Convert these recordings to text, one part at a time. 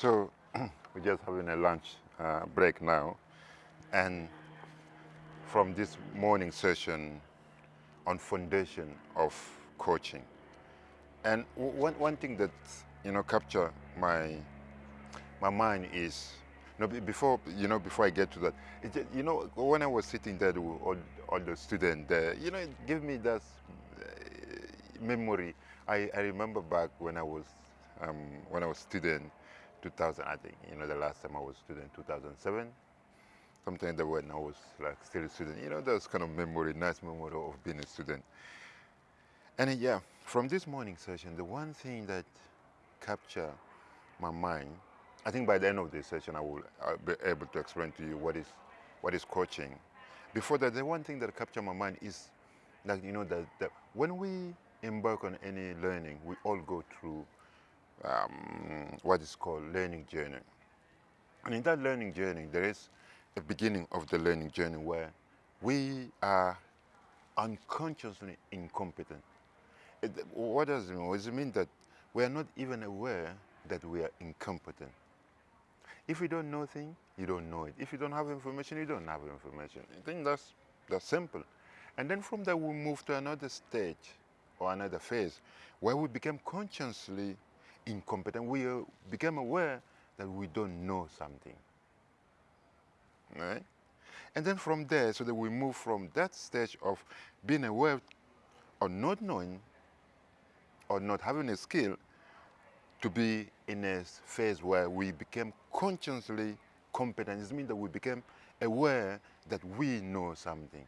So we're just having a lunch uh, break now. And from this morning session on foundation of coaching. And one, one thing that, you know, capture my, my mind is, you know, before, you know, before I get to that, just, you know, when I was sitting there with all, all the students there, you know, it gave me that uh, memory. I, I remember back when I was, um, when I was student, 2000, I think, you know, the last time I was student, 2007, something that when I was like still a student, you know, that's kind of memory, nice memory of being a student. And uh, yeah, from this morning session, the one thing that captured my mind, I think by the end of this session, I will I'll be able to explain to you what is, what is coaching. Before that, the one thing that captured my mind is like, you know, that, that when we embark on any learning, we all go through um, what is called learning journey. And in that learning journey, there is a beginning of the learning journey where we are unconsciously incompetent. It, what does it mean? Does it mean that we are not even aware that we are incompetent? If you don't know things, you don't know it. If you don't have information, you don't have information. I think that's, that's simple. And then from there, we move to another stage or another phase where we become consciously incompetent. We uh, become aware that we don't know something. Right? And then from there, so that we move from that stage of being aware or not knowing or not having a skill to be in a phase where we became consciously competent. It means that we became aware that we know something.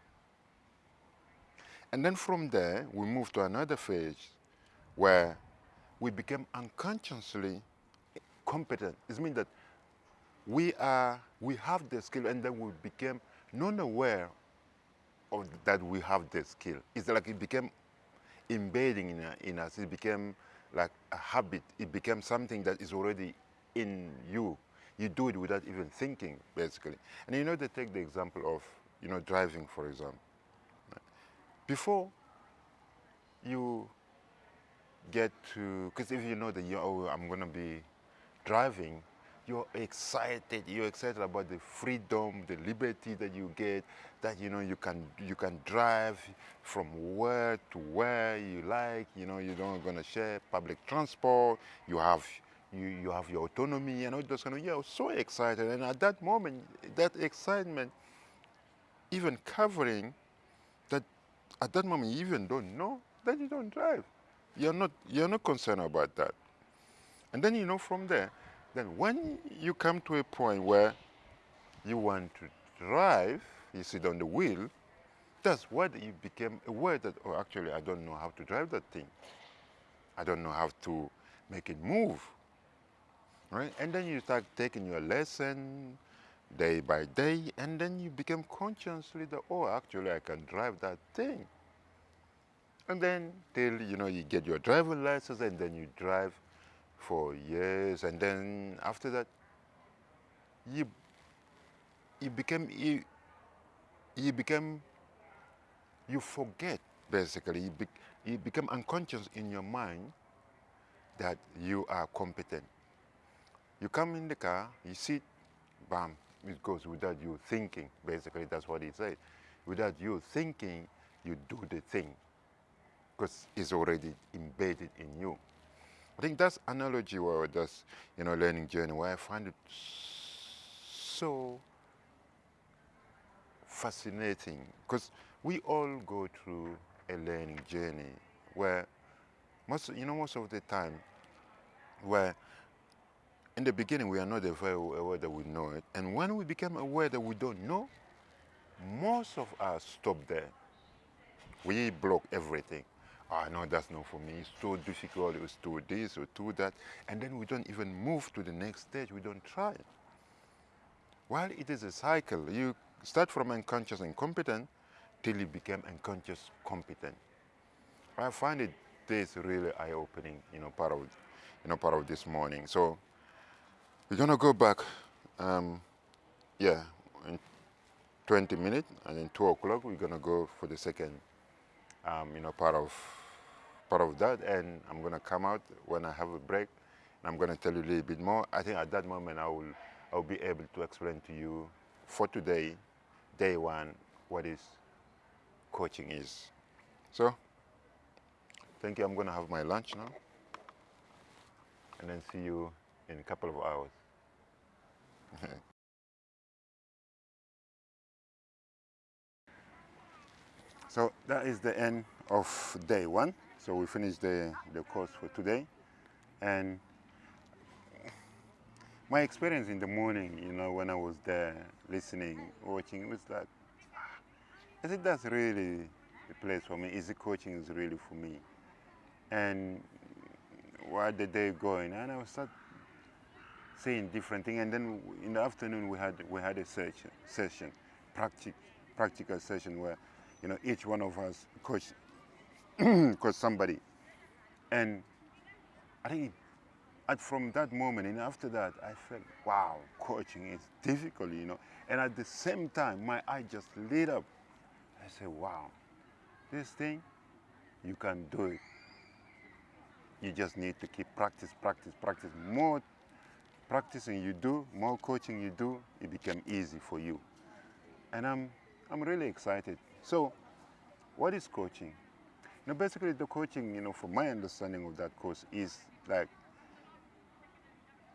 And then from there, we move to another phase where we became unconsciously competent. It means that we are we have the skill and then we became non-aware of that we have the skill. It's like it became embedding in, in us. It became like a habit. It became something that is already in you. You do it without even thinking, basically. And you know, they take the example of, you know, driving, for example. Before you get to, because if you know that, you, oh, I'm going to be driving, you're excited you're excited about the freedom the liberty that you get that you know you can you can drive from where to where you like you know you don't going to share public transport you have you, you have your autonomy and all those kind of you're so excited. And at that moment that excitement even covering that at that moment you even don't know that you don't drive you're not you're not concerned about that and then you know from there then when you come to a point where you want to drive, you sit on the wheel, that's what you became aware that, oh, actually, I don't know how to drive that thing. I don't know how to make it move. Right? And then you start taking your lesson day by day, and then you become consciously that, oh, actually, I can drive that thing. And then till, you know, you get your driver's license, and then you drive for years. And then after that you you became you you become you forget basically. You, be, you become unconscious in your mind that you are competent. You come in the car you sit bam it goes without you thinking basically. That's what he said. Without you thinking you do the thing because it's already embedded in you. I think that's analogy where that's, you know, learning journey where I find it so fascinating because we all go through a learning journey where most, you know, most of the time where in the beginning we are not aware that we know it. And when we become aware that we don't know, most of us stop there. We block everything oh, no, that's not for me. It's so difficult. It's do this or do that. And then we don't even move to the next stage. We don't try. While it is a cycle, you start from unconscious incompetent till you become unconscious competent. I find it this really eye-opening, you know, part of, you know, part of this morning. So we're gonna go back, um, yeah, in 20 minutes, and then two o'clock we're gonna go for the second, um, you know, part of part of that and I'm going to come out when I have a break and I'm going to tell you a little bit more. I think at that moment I will, I will be able to explain to you for today, day one, what is coaching is. So, thank you. I'm going to have my lunch now and then see you in a couple of hours. so that is the end of day one. So we finished the, the course for today. And my experience in the morning, you know, when I was there listening, watching, it was like, I think that's really the place for me. Is the coaching is really for me. And while the day going, and I was start saying different things. And then in the afternoon, we had we had a session, session, practic, practical session where, you know, each one of us coach, coach somebody, and I think and from that moment and after that, I felt, wow, coaching is difficult, you know. And at the same time, my eye just lit up. I said, wow, this thing, you can do it. You just need to keep practice, practice, practice. More practicing you do, more coaching you do, it become easy for you. And I'm, I'm really excited. So, what is coaching? Now, basically, the coaching, you know, from my understanding of that course is like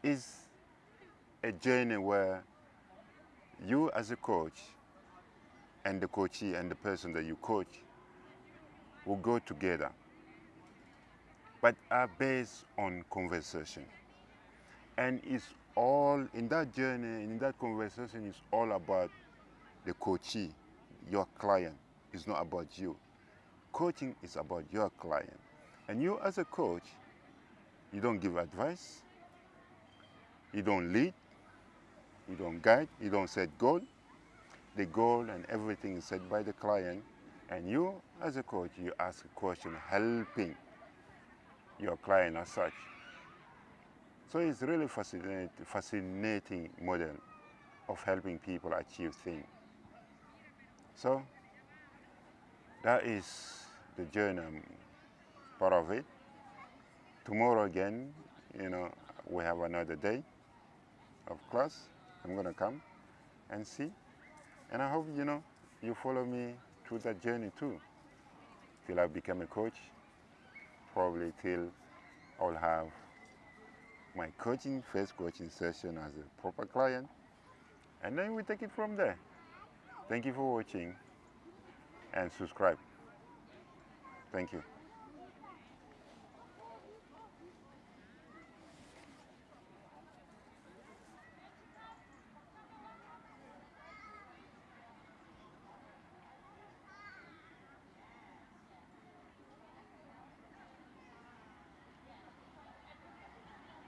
is a journey where you as a coach and the coachee and the person that you coach will go together but are based on conversation. And it's all in that journey in that conversation is all about the coachee your client. It's not about you coaching is about your client and you as a coach you don't give advice you don't lead, you don't guide, you don't set goal. The goal and everything is set by the client. And you, as a coach, you ask a question helping your client as such. So it's really fascinating, fascinating model of helping people achieve things. So that is the journey, part of it. Tomorrow again, you know, we have another day of class. I'm going to come and see. And I hope, you know, you follow me through that journey too. Till I become a coach, probably till I'll have my coaching, first coaching session as a proper client. And then we take it from there. Thank you for watching and subscribe. Thank you.